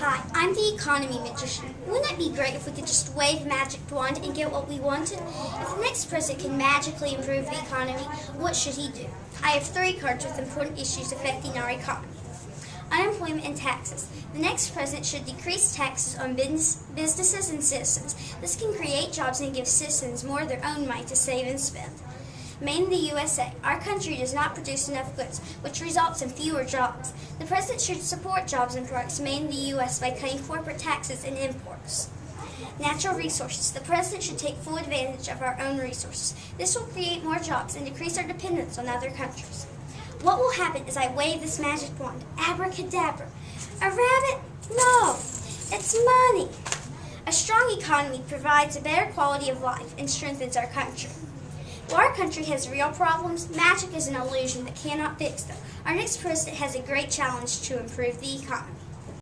Hi, I'm the economy magician. Wouldn't it be great if we could just wave a magic wand and get what we wanted? If the next president can magically improve the economy, what should he do? I have three cards with important issues affecting our economy. Unemployment and taxes. The next president should decrease taxes on business, businesses and citizens. This can create jobs and give citizens more of their own money to save and spend. Made in the USA. Our country does not produce enough goods, which results in fewer jobs. The president should support jobs and products made in the U.S. by cutting corporate taxes and imports. Natural resources. The president should take full advantage of our own resources. This will create more jobs and decrease our dependence on other countries. What will happen as I wave this magic wand? Abracadabra. A rabbit? No, it's money. A strong economy provides a better quality of life and strengthens our country. While our country has real problems, magic is an illusion that cannot fix them. Our next president has a great challenge to improve the economy.